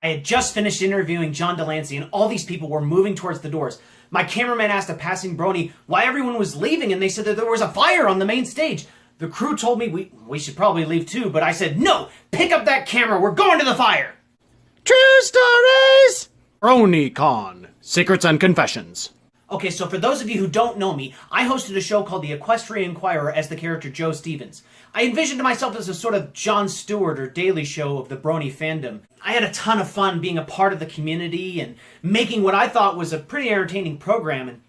I had just finished interviewing John de Lancie and all these people were moving towards the doors. My cameraman asked a passing brony why everyone was leaving, and they said that there was a fire on the main stage. The crew told me we, we should probably leave too, but I said, no, pick up that camera, we're going to the fire! True stories! BronyCon Secrets and Confessions. Okay, so for those of you who don't know me, I hosted a show called The Equestrian Inquirer as the character Joe Stevens. I envisioned myself as a sort of Jon Stewart or Daily Show of the Brony fandom. I had a ton of fun being a part of the community and making what I thought was a pretty entertaining program, and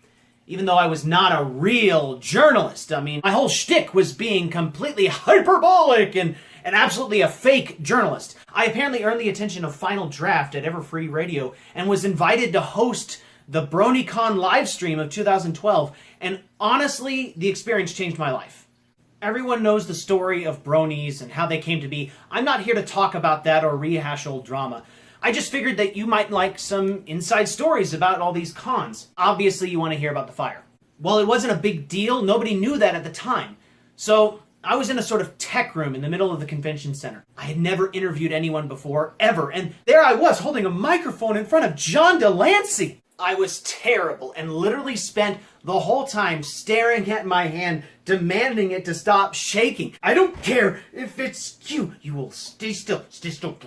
even though I was not a real journalist, I mean, my whole shtick was being completely hyperbolic and and absolutely a fake journalist. I apparently earned the attention of Final Draft at Everfree Radio and was invited to host the BronyCon live stream of 2012, and honestly, the experience changed my life. Everyone knows the story of bronies and how they came to be. I'm not here to talk about that or rehash old drama. I just figured that you might like some inside stories about all these cons. Obviously, you want to hear about the fire. Well, it wasn't a big deal. Nobody knew that at the time. So I was in a sort of tech room in the middle of the convention center. I had never interviewed anyone before, ever, and there I was holding a microphone in front of John de Lancie. I was terrible and literally spent the whole time staring at my hand, demanding it to stop shaking. I don't care if it's you. You will stay still. Stay still.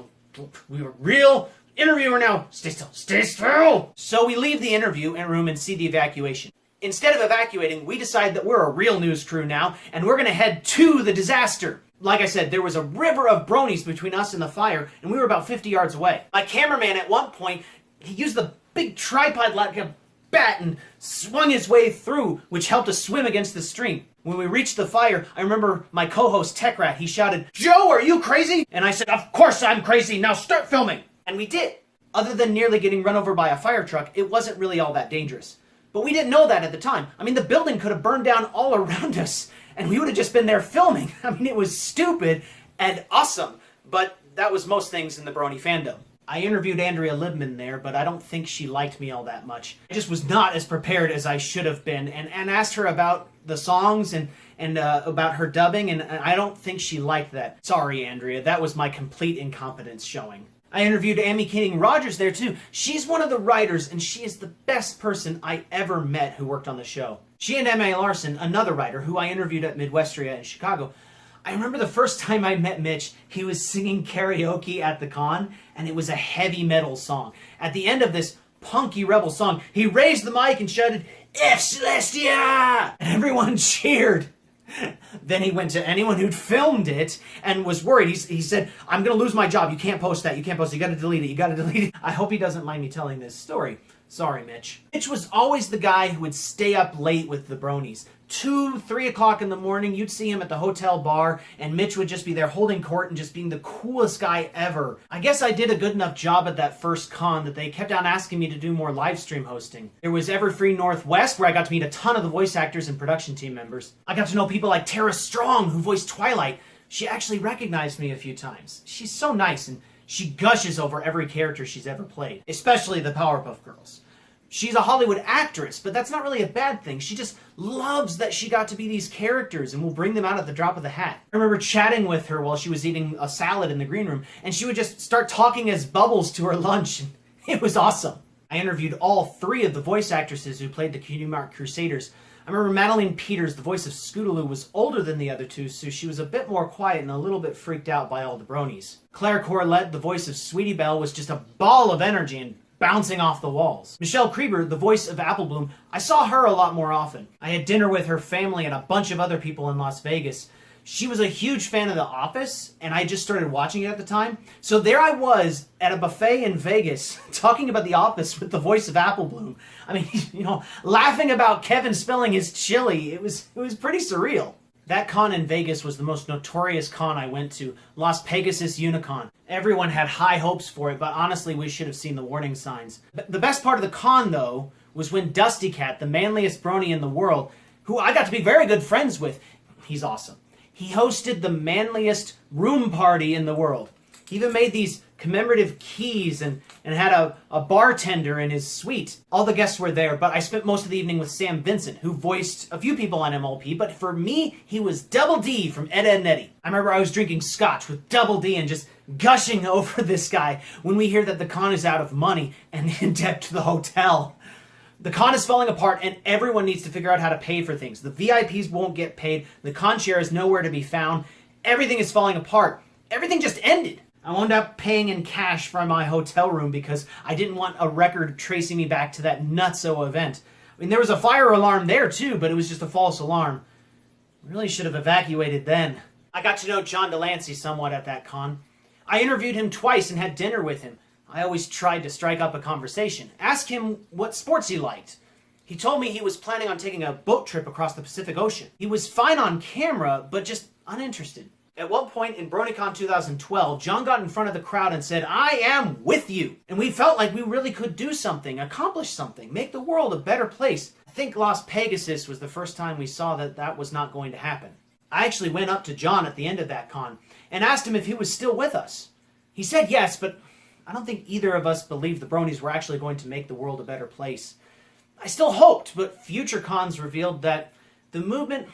We are real interviewer now. Stay still. Stay still. So we leave the interview and room and see the evacuation. Instead of evacuating, we decide that we're a real news crew now, and we're going to head to the disaster. Like I said, there was a river of bronies between us and the fire, and we were about 50 yards away. My cameraman at one point, he used the big tripod like a bat and swung his way through, which helped us swim against the stream. When we reached the fire, I remember my co-host Tech Rat, he shouted, Joe, are you crazy? And I said, of course I'm crazy, now start filming. And we did. Other than nearly getting run over by a fire truck, it wasn't really all that dangerous. But we didn't know that at the time. I mean, the building could have burned down all around us, and we would have just been there filming. I mean, it was stupid and awesome, but that was most things in the Brony fandom. I interviewed Andrea Libman there, but I don't think she liked me all that much. I just was not as prepared as I should have been, and, and asked her about the songs and and uh, about her dubbing, and, I don't think she liked that. Sorry, Andrea, that was my complete incompetence showing. I interviewed Amy Keating Rogers there too. She's one of the writers, and she is the best person I ever met who worked on the show. She and M.A. Larson, another writer who I interviewed at Midwestria in Chicago, I remember the first time I met Mitch, he was singing karaoke at the con, and it was a heavy metal song. At the end of this punky rebel song, he raised the mic and shouted, F Celestia! And everyone cheered. then he went to anyone who'd filmed it and was worried. He, he said, I'm going to lose my job. You can't post that. You can't post it. You got to delete it. You got to delete it. I hope he doesn't mind me telling this story. Sorry, Mitch. Mitch was always the guy who would stay up late with the bronies. Two, three o'clock in the morning, you'd see him at the hotel bar, and Mitch would just be there holding court and just being the coolest guy ever. I guess I did a good enough job at that first con that they kept on asking me to do more live stream hosting. There was Everfree Northwest, where I got to meet a ton of the voice actors and production team members. I got to know people like Tara Strong, who voiced Twilight. She actually recognized me a few times. She's so nice and she gushes over every character she's ever played, especially the Powerpuff Girls. She's a Hollywood actress, but that's not really a bad thing. She just loves that she got to be these characters and will bring them out at the drop of the hat. I remember chatting with her while she was eating a salad in the green room, and she would just start talking as Bubbles to her lunch. It was awesome. I interviewed all three of the voice actresses who played the Cutie Mark Crusaders. I remember Madeline Peters, the voice of Scootaloo, was older than the other two, so she was a bit more quiet and a little bit freaked out by all the bronies. Claire Corlett, the voice of Sweetie Belle, was just a ball of energy and bouncing off the walls. Michelle Creber, the voice of Apple Bloom, I saw her a lot more often. I had dinner with her family and a bunch of other people in Las Vegas. She was a huge fan of The Office, and I just started watching it at the time. So there I was at a buffet in Vegas talking about The Office with the voice of Apple Bloom. I mean, you know, laughing about Kevin spilling his chili. It was it was pretty surreal. That con in Vegas was the most notorious con I went to, Las Pegasus Unicon. Everyone had high hopes for it, but honestly, we should have seen the warning signs. The best part of the con, though, was when Dusty Cat, the manliest brony in the world, who I got to be very good friends with, he's awesome. He hosted the manliest room party in the world. He even made these commemorative keys and, and had a, a bartender in his suite. All the guests were there, but I spent most of the evening with Sam Vincent, who voiced a few people on MLP, but for me, he was Double D from Ed, Ed and Eddy. I remember I was drinking scotch with Double D and just gushing over this guy when we hear that the con is out of money and in debt to the hotel. The con is falling apart and everyone needs to figure out how to pay for things. The VIPs won't get paid, the con share is nowhere to be found, everything is falling apart. Everything just ended. I wound up paying in cash for my hotel room because I didn't want a record tracing me back to that nutso event. I mean, there was a fire alarm there too, but it was just a false alarm. Really should have evacuated then. I got to know John de Lancie somewhat at that con. I interviewed him twice and had dinner with him. I always tried to strike up a conversation, ask him what sports he liked. He told me he was planning on taking a boat trip across the Pacific Ocean. He was fine on camera, but just uninterested. At one point in BronyCon 2012, John got in front of the crowd and said, I am with you. And we felt like we really could do something, accomplish something, make the world a better place. I think Las Pegasus was the first time we saw that that was not going to happen. I actually went up to John at the end of that con and asked him if he was still with us. He said yes, but I don't think either of us believed the bronies were actually going to make the world a better place. I still hoped, but future cons revealed that the movement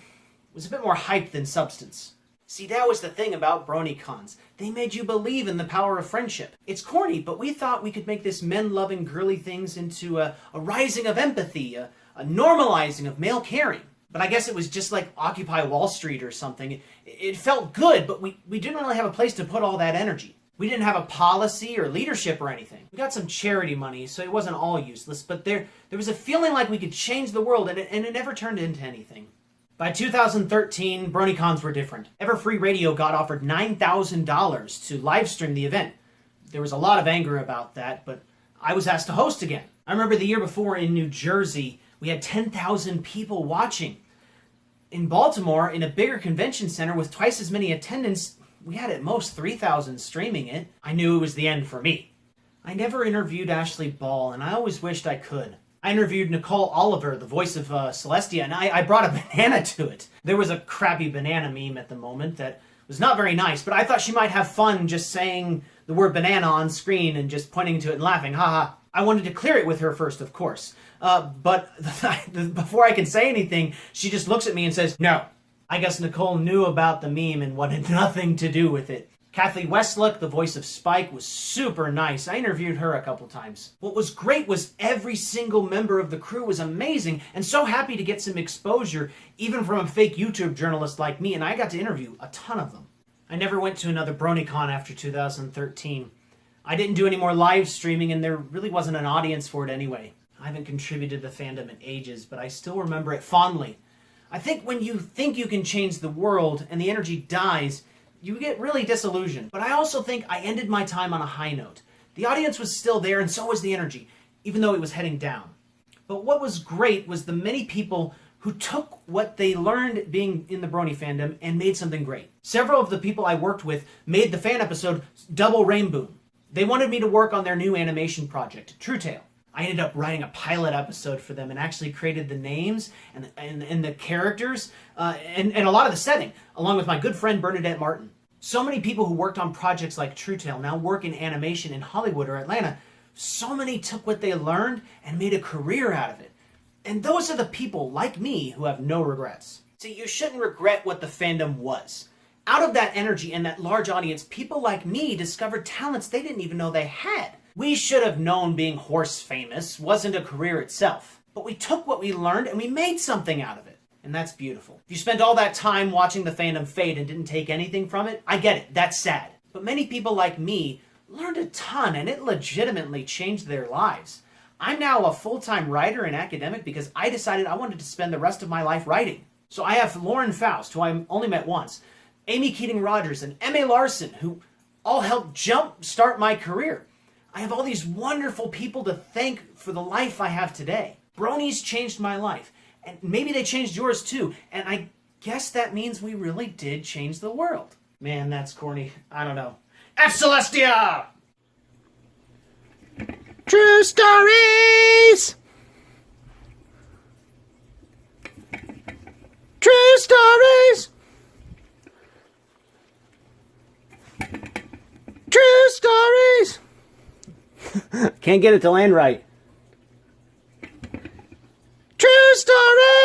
was a bit more hype than substance. See, that was the thing about BronyCons. They made you believe in the power of friendship. It's corny, but we thought we could make this men-loving girly things into a, a rising of empathy, a, a, normalizing of male caring. But I guess it was just like Occupy Wall Street or something. It, it felt good, but we, we didn't really have a place to put all that energy. We didn't have a policy or leadership or anything. We got some charity money, so it wasn't all useless, but there, there was a feeling like we could change the world, and it, and it never turned into anything. By 2013, BronyCons were different. Everfree Radio got offered $9,000 to livestream the event. There was a lot of anger about that, but I was asked to host again. I remember the year before in New Jersey, we had 10,000 people watching. In Baltimore, in a bigger convention center with twice as many attendants, we had at most 3,000 streaming it. I knew it was the end for me. I never interviewed Ashley Ball, and I always wished I could. I interviewed Nicole Oliver, the voice of uh, Celestia, and I, I brought a banana to it. There was a crappy banana meme at the moment that was not very nice, but I thought she might have fun just saying the word banana on screen and just pointing to it and laughing. Haha. I wanted to clear it with her first, of course. Uh, but before I can say anything, she just looks at me and says, no. I guess Nicole knew about the meme and wanted nothing to do with it. Kathleen Weseluck, the voice of Spike, was super nice. I interviewed her a couple times. What was great was every single member of the crew was amazing and so happy to get some exposure, even from a fake YouTube journalist like me, and I got to interview a ton of them. I never went to another BronyCon after 2013. I didn't do any more live streaming, and there really wasn't an audience for it anyway. I haven't contributed to the fandom in ages, but I still remember it fondly. I think when you think you can change the world and the energy dies, you get really disillusioned. But I also think I ended my time on a high note. The audience was still there and so was the energy, even though it was heading down. But what was great was the many people who took what they learned being in the Brony fandom and made something great. Several of the people I worked with made the fan episode Double Rainbow. They wanted me to work on their new animation project, True Tale. I ended up writing a pilot episode for them and actually created the names and, and, and the characters uh, and, and a lot of the setting, along with my good friend Bernadette Martin. So many people who worked on projects like True Tale now work in animation in Hollywood or Atlanta. So many took what they learned and made a career out of it. And those are the people, like me, who have no regrets. See, you shouldn't regret what the fandom was. Out of that energy and that large audience, people like me discovered talents they didn't even know they had. We should have known being horse famous wasn't a career itself, but we took what we learned and we made something out of it. And that's beautiful. If you spent all that time watching the fandom fade and didn't take anything from it, I get it, that's sad. But many people like me learned a ton and it legitimately changed their lives. I'm now a full-time writer and academic because I decided I wanted to spend the rest of my life writing. So I have Lauren Faust, who I only met once, Amy Keating Rogers, and M.A. Larson, who all helped jump start my career. I have all these wonderful people to thank for the life I have today. Bronies changed my life, and maybe they changed yours too, and I guess that means we really did change the world. Man, that's corny. I don't know. F Celestia! True stories! True stories! True Can't get it to land right. True story!